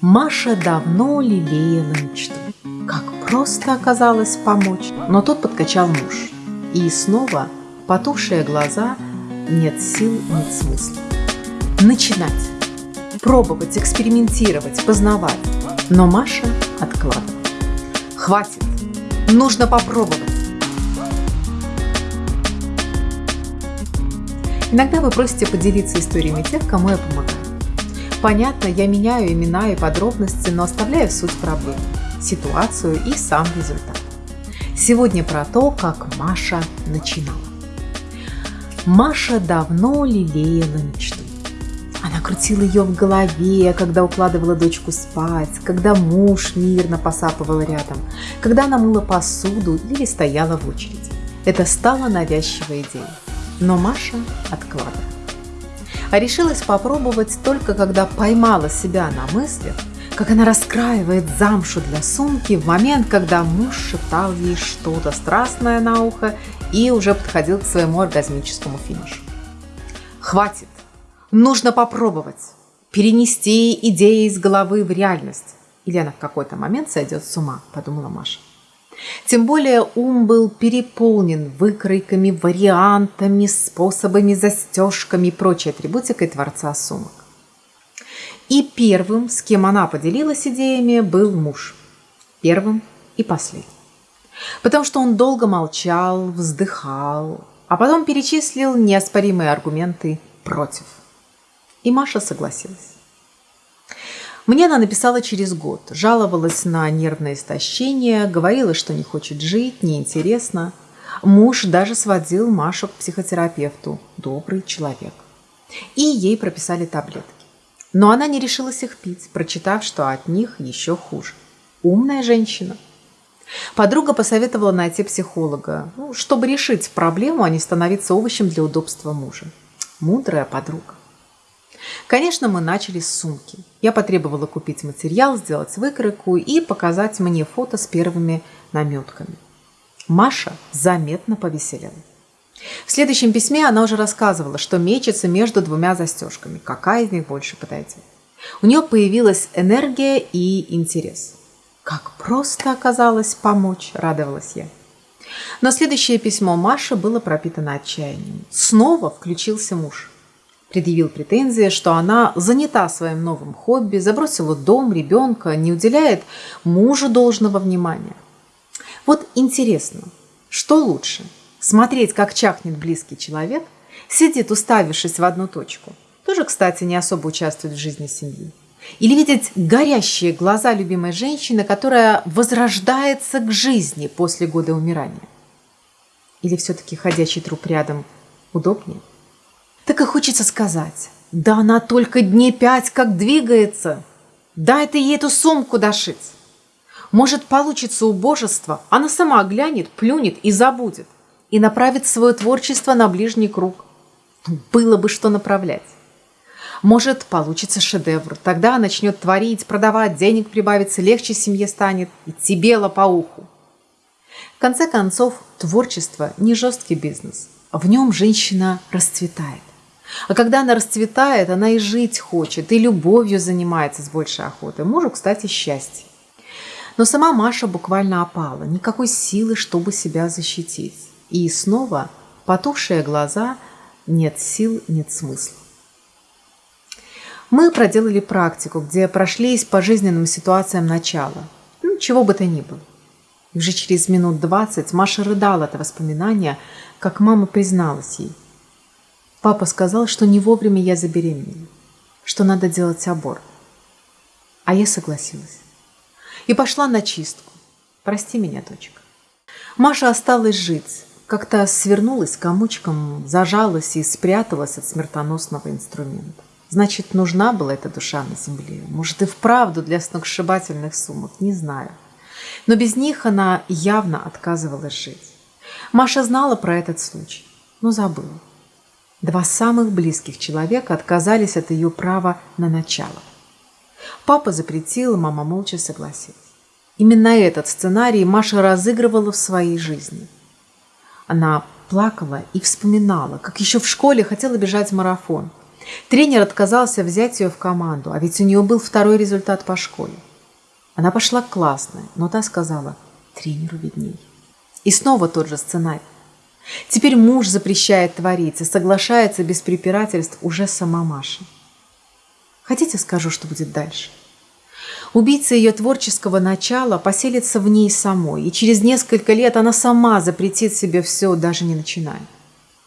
Маша давно лелеяла мечту. Как просто оказалось помочь. Но тут подкачал муж. И снова потухшие глаза, нет сил, нет смысла. Начинать. Пробовать, экспериментировать, познавать. Но Маша откладывала. Хватит. Нужно попробовать. Иногда вы просите поделиться историями тех, кому я помогаю. Понятно, я меняю имена и подробности, но оставляю суть проблемы, ситуацию и сам результат. Сегодня про то, как Маша начинала. Маша давно лелеяла мечту. Она крутила ее в голове, когда укладывала дочку спать, когда муж мирно посапывал рядом, когда она мыла посуду или стояла в очереди. Это стало навязчивой идеей. Но Маша откладывала а решилась попробовать только когда поймала себя на мысли, как она раскраивает замшу для сумки в момент, когда муж шептал ей что-то страстное на ухо и уже подходил к своему оргазмическому финишу. «Хватит! Нужно попробовать! Перенести идеи из головы в реальность!» Или она в какой-то момент сойдет с ума, подумала Маша. Тем более ум был переполнен выкройками, вариантами, способами, застежками и прочей атрибутикой Творца сумок. И первым, с кем она поделилась идеями, был муж. Первым и последним. Потому что он долго молчал, вздыхал, а потом перечислил неоспоримые аргументы против. И Маша согласилась. Мне она написала через год, жаловалась на нервное истощение, говорила, что не хочет жить, неинтересно. Муж даже сводил Машу к психотерапевту, добрый человек. И ей прописали таблетки. Но она не решилась их пить, прочитав, что от них еще хуже. Умная женщина. Подруга посоветовала найти психолога, ну, чтобы решить проблему, а не становиться овощем для удобства мужа. Мудрая подруга. Конечно, мы начали с сумки. Я потребовала купить материал, сделать выкройку и показать мне фото с первыми наметками. Маша заметно повеселела. В следующем письме она уже рассказывала, что мечется между двумя застежками, какая из них больше подойдет. У нее появилась энергия и интерес. Как просто оказалось помочь, радовалась я. Но следующее письмо Маши было пропитано отчаянием. Снова включился муж предъявил претензии, что она занята своим новым хобби, забросила дом, ребенка, не уделяет мужу должного внимания. Вот интересно, что лучше? Смотреть, как чахнет близкий человек, сидит, уставившись в одну точку, тоже, кстати, не особо участвует в жизни семьи. Или видеть горящие глаза любимой женщины, которая возрождается к жизни после года умирания. Или все-таки ходящий труп рядом удобнее? Так и хочется сказать, да она только дней пять как двигается. Дай ты ей эту сумку дошить. Может, получится убожество, она сама глянет, плюнет и забудет. И направит свое творчество на ближний круг. Было бы что направлять. Может, получится шедевр. Тогда начнет творить, продавать, денег прибавится, легче семье станет. И тебе по уху. В конце концов, творчество – не жесткий бизнес. В нем женщина расцветает. А когда она расцветает, она и жить хочет, и любовью занимается с большей охотой. Мужу, кстати, счастье. Но сама Маша буквально опала, никакой силы, чтобы себя защитить. И снова потухшие глаза, нет сил, нет смысла. Мы проделали практику, где прошлись по жизненным ситуациям начала. Ну, чего бы то ни было. И уже через минут двадцать Маша рыдала от воспоминания, как мама призналась ей. Папа сказал, что не вовремя я забеременела, что надо делать аборт. А я согласилась. И пошла на чистку. Прости меня, дочка. Маша осталась жить. Как-то свернулась комочком, зажалась и спряталась от смертоносного инструмента. Значит, нужна была эта душа на земле. Может, и вправду для сногсшибательных сумок, не знаю. Но без них она явно отказывалась жить. Маша знала про этот случай, но забыла. Два самых близких человека отказались от ее права на начало. Папа запретил, мама молча согласилась. Именно этот сценарий Маша разыгрывала в своей жизни. Она плакала и вспоминала, как еще в школе хотела бежать марафон. Тренер отказался взять ее в команду, а ведь у нее был второй результат по школе. Она пошла классная, но та сказала, тренеру видней. И снова тот же сценарий. Теперь муж запрещает творить и соглашается без препирательств уже сама Маша. Хотите, скажу, что будет дальше? Убийца ее творческого начала поселится в ней самой, и через несколько лет она сама запретит себе все, даже не начиная.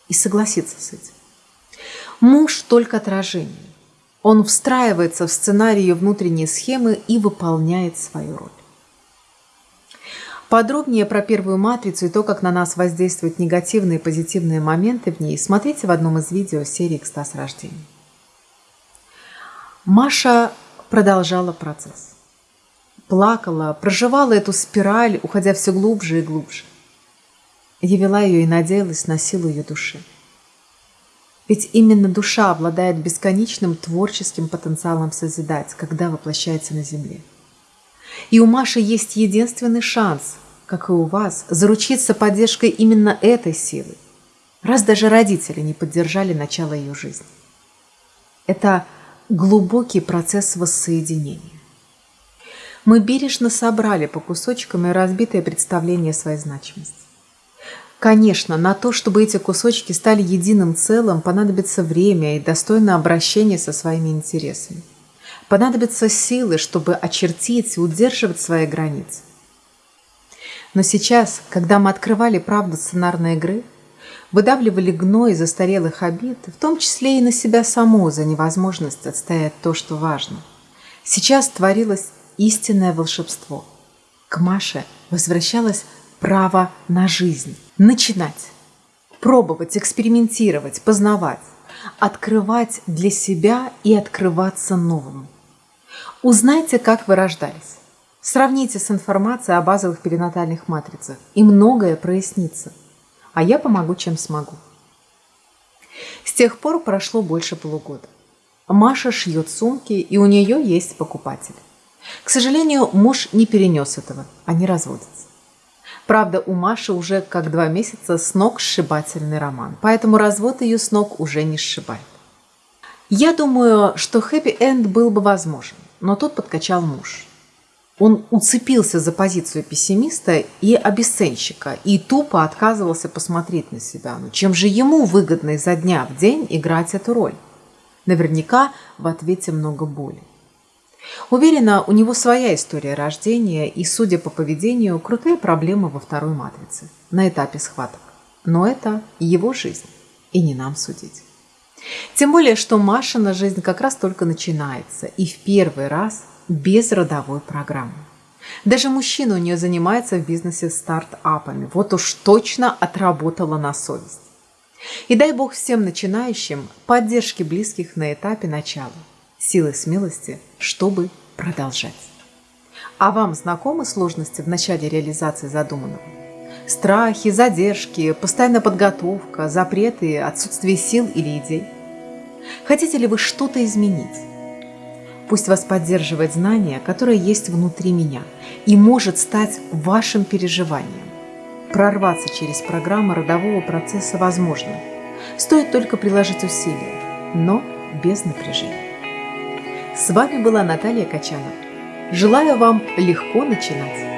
И согласится с этим. Муж только отражение. Он встраивается в сценарий ее внутренней схемы и выполняет свою роль. Подробнее про первую матрицу и то, как на нас воздействуют негативные и позитивные моменты в ней, смотрите в одном из видео серии «Экстаз рождения». Маша продолжала процесс. Плакала, проживала эту спираль, уходя все глубже и глубже. Я вела ее и надеялась на силу ее души. Ведь именно душа обладает бесконечным творческим потенциалом созидать, когда воплощается на земле. И у Маши есть единственный шанс как и у вас, заручиться поддержкой именно этой силы, раз даже родители не поддержали начало ее жизни. Это глубокий процесс воссоединения. Мы бережно собрали по кусочкам и разбитое представление своей значимости. Конечно, на то, чтобы эти кусочки стали единым целым, понадобится время и достойное обращение со своими интересами. Понадобятся силы, чтобы очертить и удерживать свои границы. Но сейчас, когда мы открывали правду сценарной игры, выдавливали гной застарелых обид, в том числе и на себя саму за невозможность отстоять то, что важно, сейчас творилось истинное волшебство. К Маше возвращалось право на жизнь. Начинать. Пробовать, экспериментировать, познавать. Открывать для себя и открываться новому. Узнайте, как вы рождались. Сравните с информацией о базовых перинатальных матрицах, и многое прояснится. А я помогу, чем смогу. С тех пор прошло больше полугода. Маша шьет сумки, и у нее есть покупатель. К сожалению, муж не перенес этого, они разводятся. Правда, у Маши уже как два месяца с ног сшибательный роман, поэтому развод ее с ног уже не сшибает. Я думаю, что хэппи-энд был бы возможен, но тут подкачал муж. Он уцепился за позицию пессимиста и обесценщика и тупо отказывался посмотреть на себя. Но ну, чем же ему выгодно изо дня в день играть эту роль? Наверняка в ответе много боли. Уверена, у него своя история рождения и, судя по поведению, крутые проблемы во второй матрице, на этапе схваток. Но это его жизнь, и не нам судить. Тем более, что Машина жизнь как раз только начинается, и в первый раз – без родовой программы. Даже мужчина у нее занимается в бизнесе стартапами. Вот уж точно отработала на совесть. И дай бог всем начинающим поддержки близких на этапе начала, силы смелости, чтобы продолжать. А вам знакомы сложности в начале реализации задуманного? Страхи, задержки, постоянная подготовка, запреты, отсутствие сил или идей? Хотите ли вы что-то изменить? Пусть вас поддерживает знание, которое есть внутри меня и может стать вашим переживанием. Прорваться через программу родового процесса возможно. Стоит только приложить усилия, но без напряжения. С вами была Наталья Качанова. Желаю вам легко начинать.